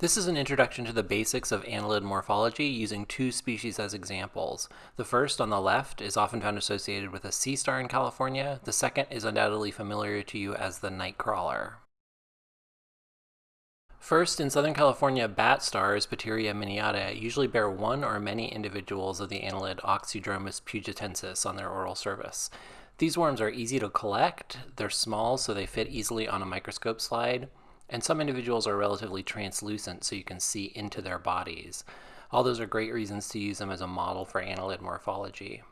This is an introduction to the basics of annelid morphology using two species as examples. The first, on the left, is often found associated with a sea star in California. The second is undoubtedly familiar to you as the nightcrawler. First, in Southern California, bat stars, Patiria miniata, usually bear one or many individuals of the annelid Oxydromus pugettensis on their oral surface. These worms are easy to collect, they're small so they fit easily on a microscope slide, and some individuals are relatively translucent so you can see into their bodies. All those are great reasons to use them as a model for annelid morphology.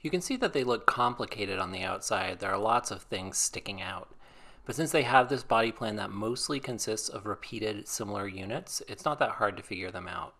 You can see that they look complicated on the outside. There are lots of things sticking out. But since they have this body plan that mostly consists of repeated similar units, it's not that hard to figure them out.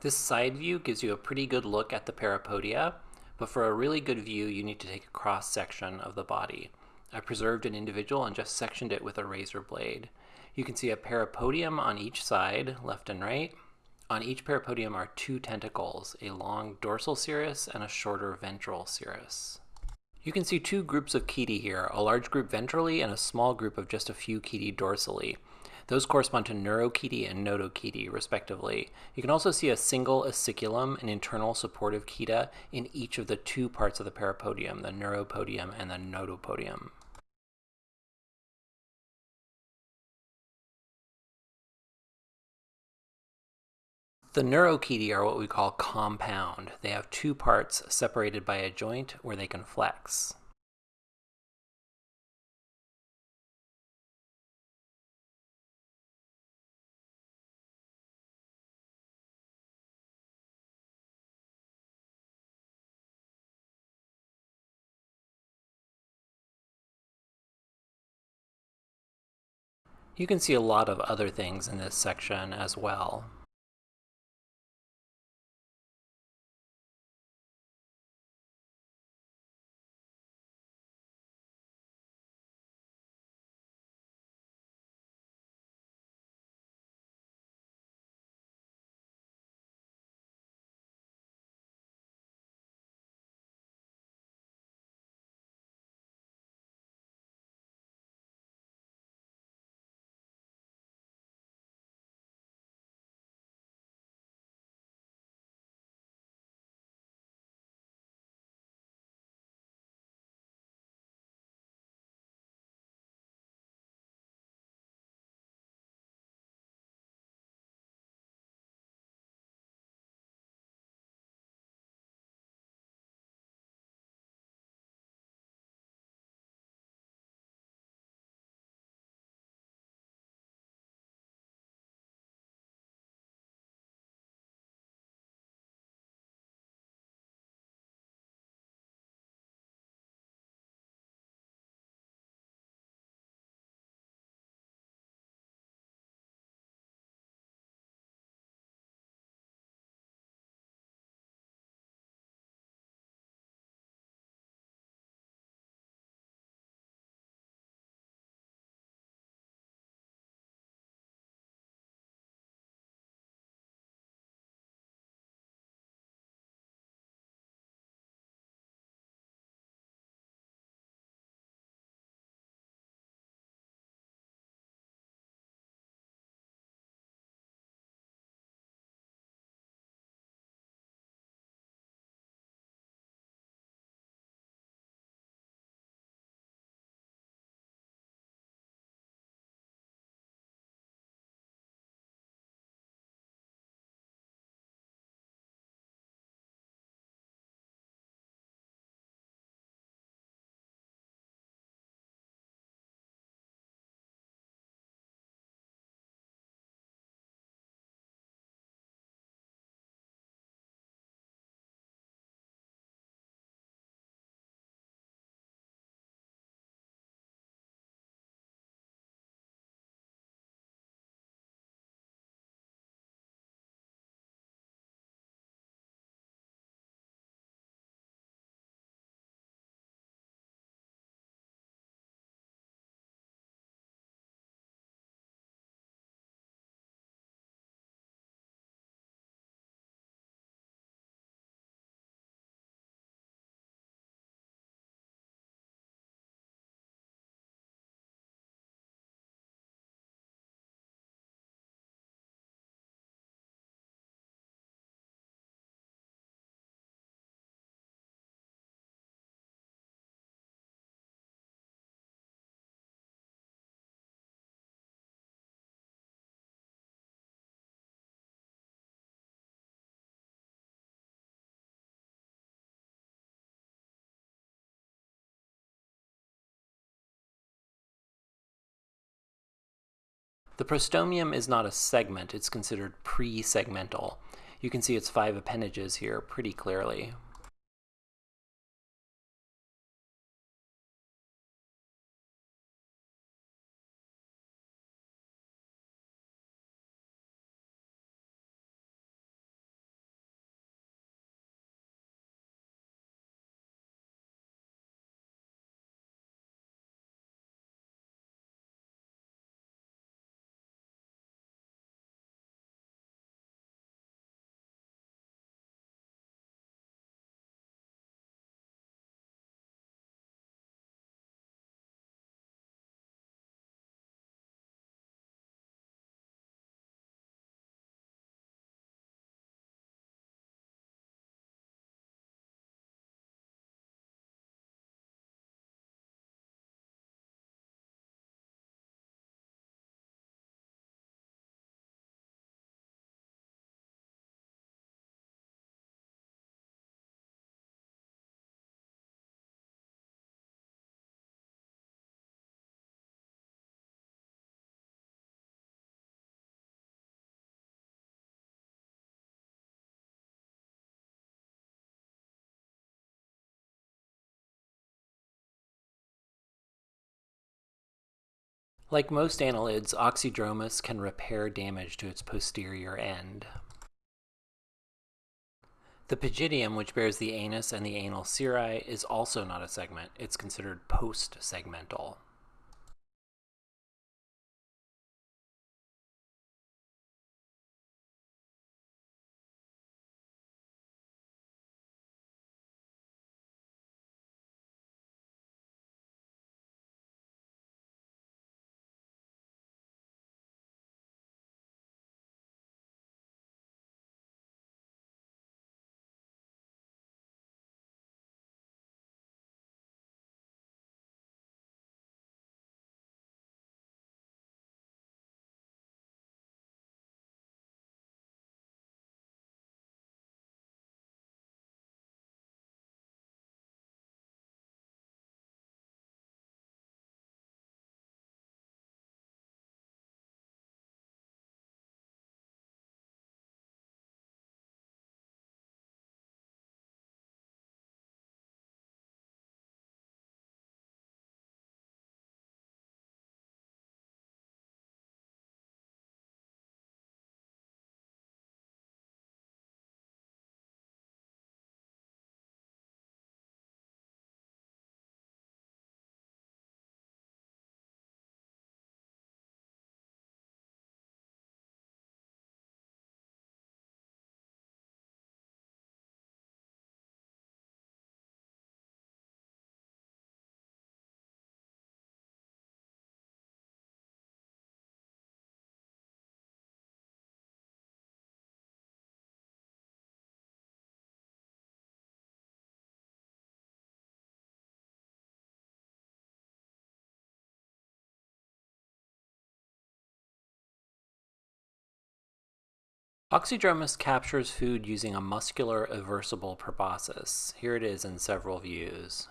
This side view gives you a pretty good look at the parapodia, but for a really good view you need to take a cross section of the body. I preserved an individual and just sectioned it with a razor blade. You can see a parapodium on each side, left and right. On each parapodium are two tentacles, a long dorsal cirrus and a shorter ventral cirrus. You can see two groups of chaetae here, a large group ventrally and a small group of just a few chaetae dorsally. Those correspond to neurochaetae and notochaetae, respectively. You can also see a single aciculum, an internal supportive chaeta, in each of the two parts of the parapodium, the neuropodium and the notopodium. The neurochaetae are what we call compound. They have two parts separated by a joint where they can flex. You can see a lot of other things in this section as well. The prostomium is not a segment, it's considered pre-segmental. You can see its five appendages here pretty clearly. Like most annelids, Oxydromus can repair damage to its posterior end. The pygidium, which bears the anus and the anal cirri, is also not a segment. It's considered post-segmental. Oxydromus captures food using a muscular eversible proboscis. Here it is in several views.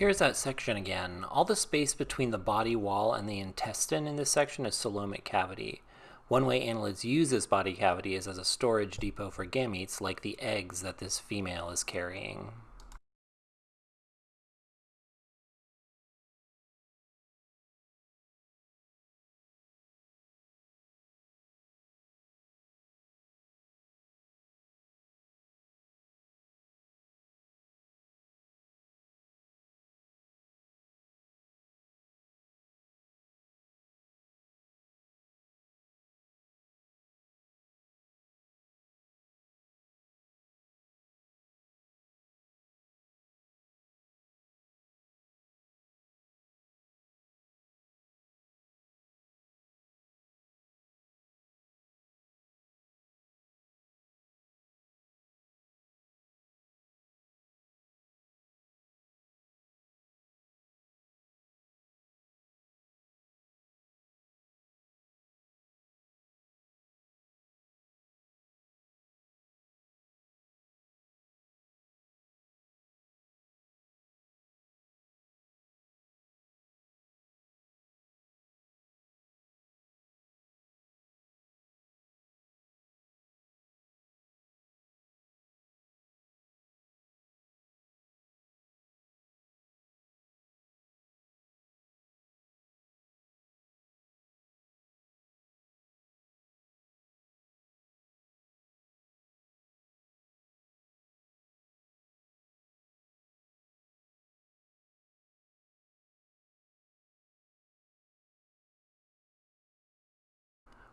Here's that section again. All the space between the body wall and the intestine in this section is coelomic cavity. One way annelids use this body cavity is as a storage depot for gametes, like the eggs that this female is carrying.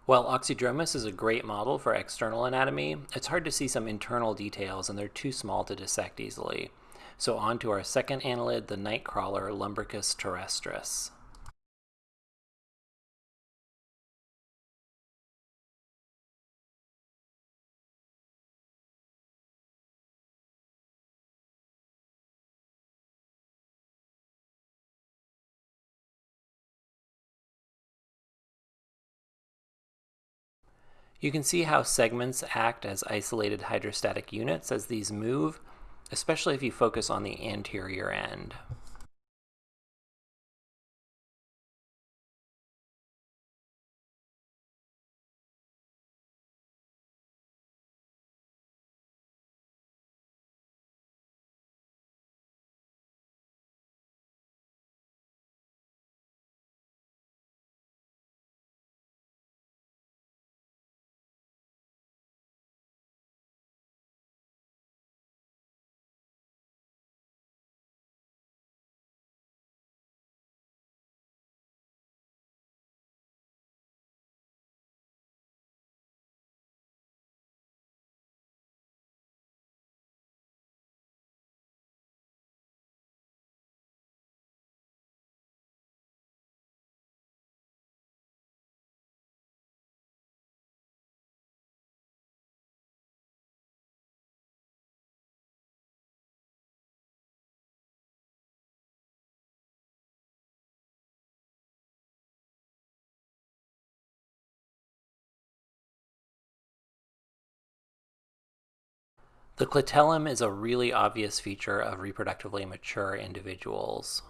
While Oxydromus is a great model for external anatomy, it's hard to see some internal details and they're too small to dissect easily. So on to our second annelid, the nightcrawler Lumbricus terrestris. You can see how segments act as isolated hydrostatic units as these move, especially if you focus on the anterior end. The clitellum is a really obvious feature of reproductively mature individuals.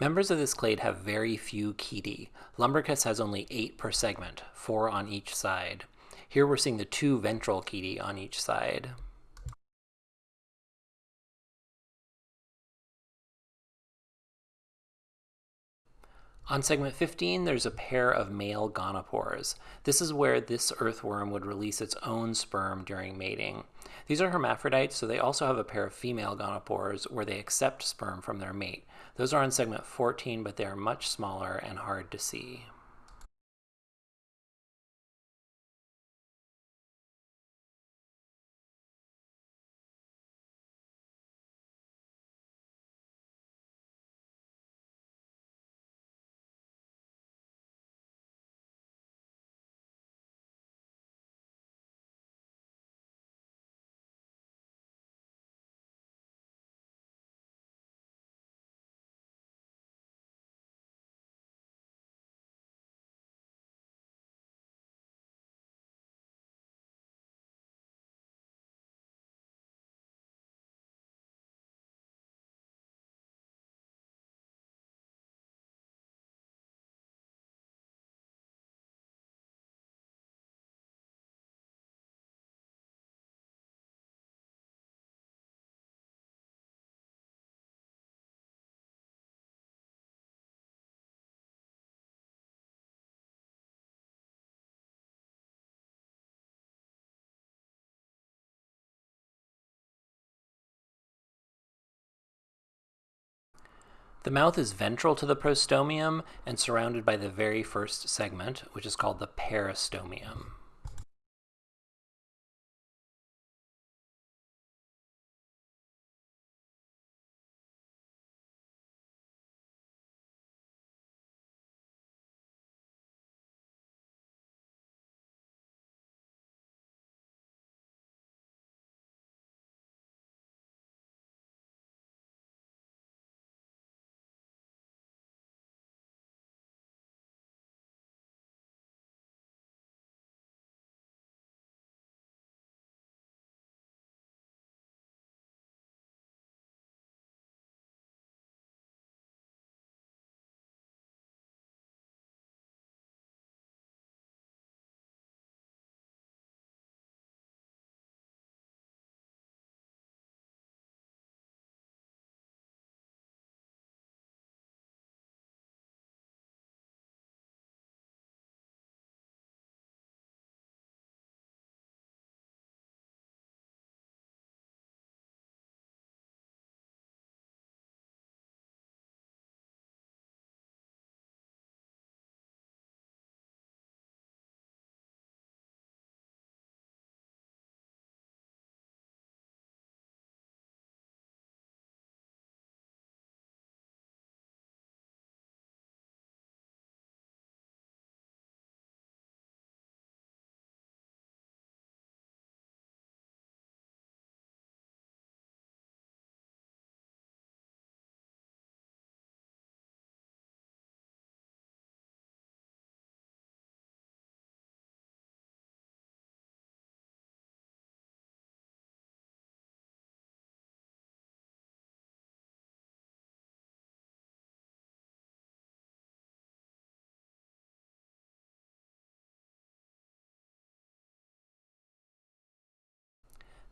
Members of this clade have very few chaetae. Lumbricus has only 8 per segment, 4 on each side. Here we're seeing the two ventral chaetae on each side. On segment 15, there's a pair of male gonopores. This is where this earthworm would release its own sperm during mating. These are hermaphrodites, so they also have a pair of female gonopores where they accept sperm from their mate. Those are on segment 14, but they are much smaller and hard to see. The mouth is ventral to the prostomium and surrounded by the very first segment, which is called the peristomium.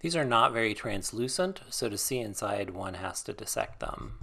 These are not very translucent, so to see inside, one has to dissect them.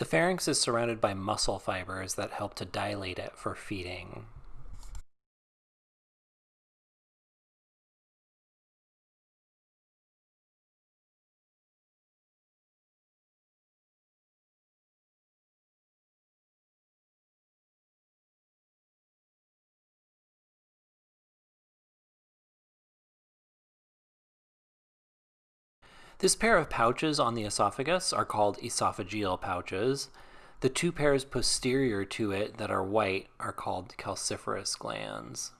The pharynx is surrounded by muscle fibers that help to dilate it for feeding. This pair of pouches on the esophagus are called esophageal pouches. The two pairs posterior to it that are white are called calciferous glands.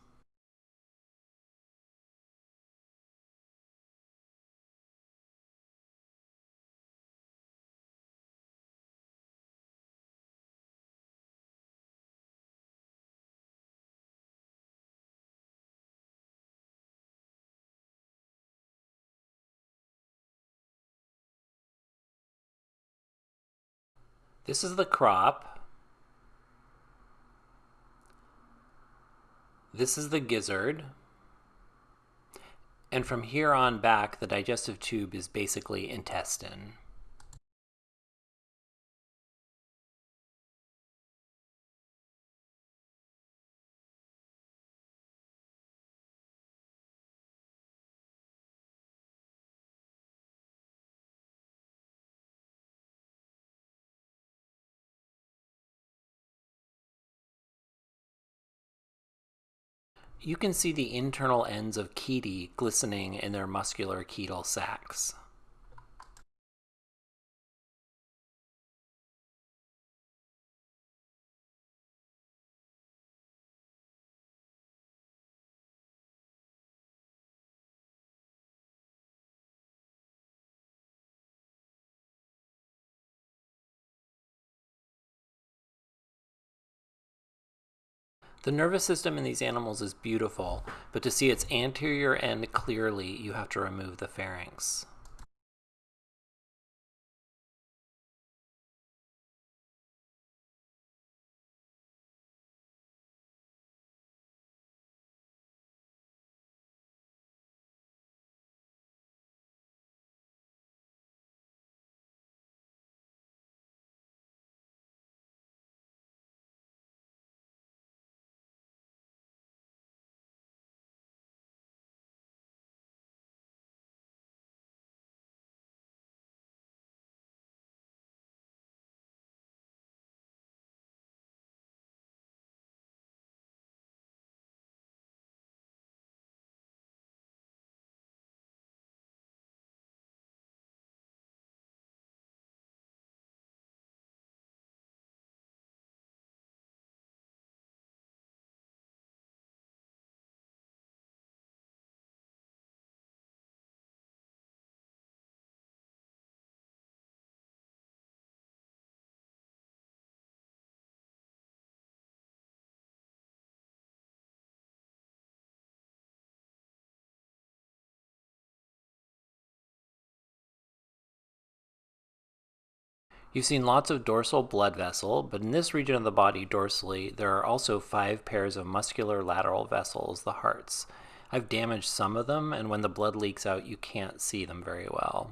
This is the crop. This is the gizzard. And from here on back, the digestive tube is basically intestine. You can see the internal ends of chaetae glistening in their muscular chaetal sacs. The nervous system in these animals is beautiful, but to see its anterior end clearly, you have to remove the pharynx. You've seen lots of dorsal blood vessel, but in this region of the body dorsally, there are also five pairs of muscular lateral vessels, the hearts. I've damaged some of them, and when the blood leaks out, you can't see them very well.